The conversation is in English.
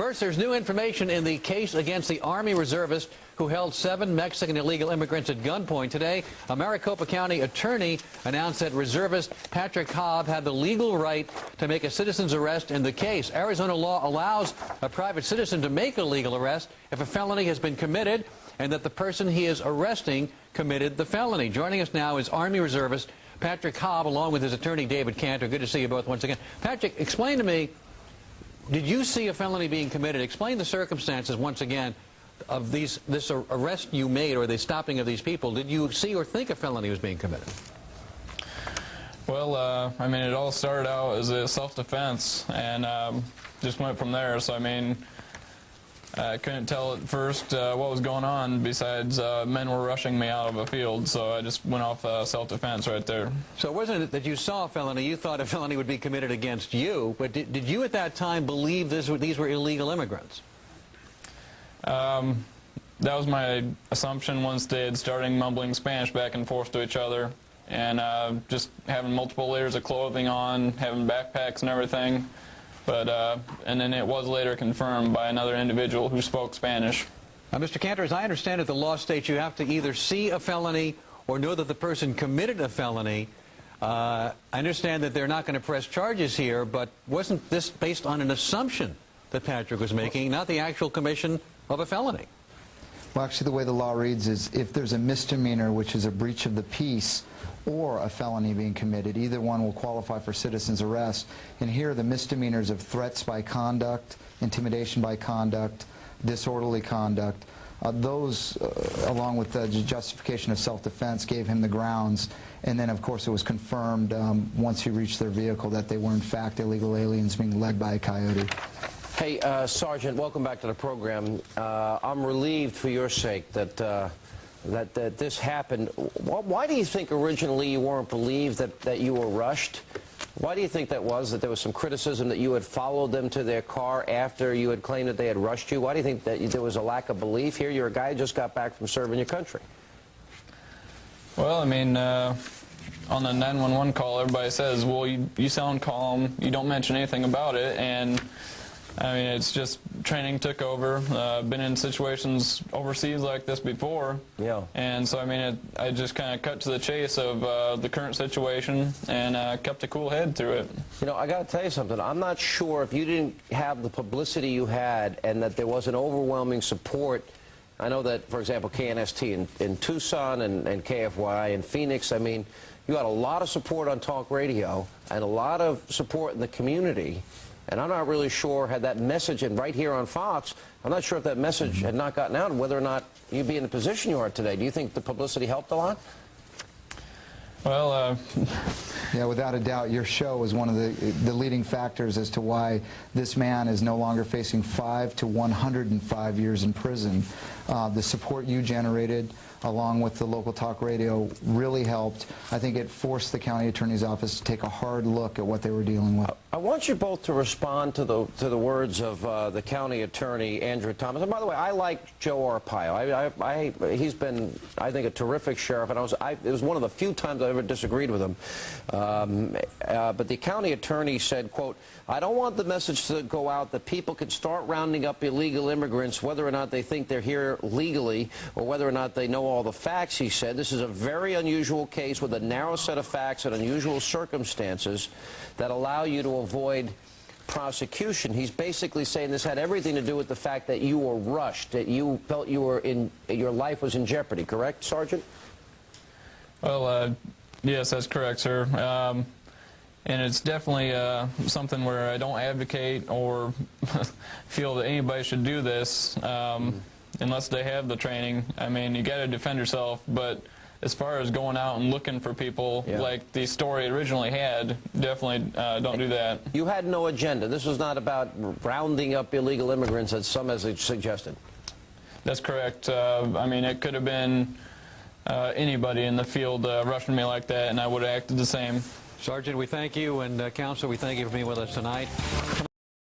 First, there's new information in the case against the Army reservist who held seven Mexican illegal immigrants at gunpoint. Today, a Maricopa County attorney announced that reservist Patrick Haab had the legal right to make a citizen's arrest in the case. Arizona law allows a private citizen to make a legal arrest if a felony has been committed and that the person he is arresting committed the felony. Joining us now is Army reservist Patrick Haab along with his attorney David Cantor. Good to see you both once again. Patrick, explain to me did you see a felony being committed? Explain the circumstances once again of these this arrest you made or the stopping of these people. Did you see or think a felony was being committed? Well, uh, I mean, it all started out as a self-defense and um, just went from there. So, I mean, I couldn't tell at first uh, what was going on besides uh, men were rushing me out of a field, so I just went off uh, self-defense right there. So it wasn't it that you saw a felony, you thought a felony would be committed against you, but did, did you at that time believe this, these were illegal immigrants? Um, that was my assumption once they had started mumbling Spanish back and forth to each other and uh, just having multiple layers of clothing on, having backpacks and everything. But, uh, and then it was later confirmed by another individual who spoke Spanish. Now, Mr. Cantor, as I understand it, the law states you have to either see a felony or know that the person committed a felony. Uh, I understand that they're not going to press charges here, but wasn't this based on an assumption that Patrick was making, not the actual commission of a felony? Well, actually, the way the law reads is if there's a misdemeanor, which is a breach of the peace, or a felony being committed. Either one will qualify for citizen's arrest. And here are the misdemeanors of threats by conduct, intimidation by conduct, disorderly conduct. Uh, those, uh, along with the justification of self-defense, gave him the grounds. And then, of course, it was confirmed um, once he reached their vehicle that they were, in fact, illegal aliens being led by a coyote. Hey, uh, Sergeant, welcome back to the program. Uh, I'm relieved for your sake that uh, that, that this happened. Why do you think originally you weren't believed that, that you were rushed? Why do you think that was, that there was some criticism that you had followed them to their car after you had claimed that they had rushed you? Why do you think that there was a lack of belief here? You're a guy who just got back from serving your country. Well, I mean, uh, on the 911 call, everybody says, well, you, you sound calm, you don't mention anything about it, and I mean, it's just training took over. Uh, been in situations overseas like this before. Yeah. And so, I mean, it, I just kind of cut to the chase of uh, the current situation and uh, kept a cool head through it. You know, I got to tell you something. I'm not sure if you didn't have the publicity you had and that there was an overwhelming support. I know that, for example, KNST in, in Tucson and, and KFY in Phoenix, I mean, you had a lot of support on talk radio and a lot of support in the community. And I'm not really sure had that message, and right here on Fox, I'm not sure if that message mm -hmm. had not gotten out, and whether or not you'd be in the position you are today. Do you think the publicity helped a lot? Well, uh... yeah, without a doubt, your show was one of the the leading factors as to why this man is no longer facing five to 105 years in prison. Uh, the support you generated, along with the local talk radio, really helped. I think it forced the county attorney's office to take a hard look at what they were dealing with. I want you both to respond to the to the words of uh, the county attorney Andrew Thomas. And by the way, I like Joe Arpaio. I, I, I, he's been, I think, a terrific sheriff, and I was I, it was one of the few times I ever disagreed with him. Um, uh, but the county attorney said, "quote I don't want the message to go out that people can start rounding up illegal immigrants, whether or not they think they're here legally, or whether or not they know all the facts." He said, "This is a very unusual case with a narrow set of facts and unusual circumstances that allow you to." avoid prosecution. He's basically saying this had everything to do with the fact that you were rushed, that you felt you were in, your life was in jeopardy, correct, Sergeant? Well, uh, yes, that's correct, sir. Um, and it's definitely uh, something where I don't advocate or feel that anybody should do this um, mm -hmm. Unless they have the training. I mean, you got to defend yourself, but as far as going out and looking for people yeah. like the story originally had, definitely uh, don't do that. You had no agenda. This was not about rounding up illegal immigrants, as some has suggested. That's correct. Uh, I mean, it could have been uh, anybody in the field uh, rushing me like that, and I would have acted the same. Sergeant, we thank you, and uh, Counsel, we thank you for being with us tonight.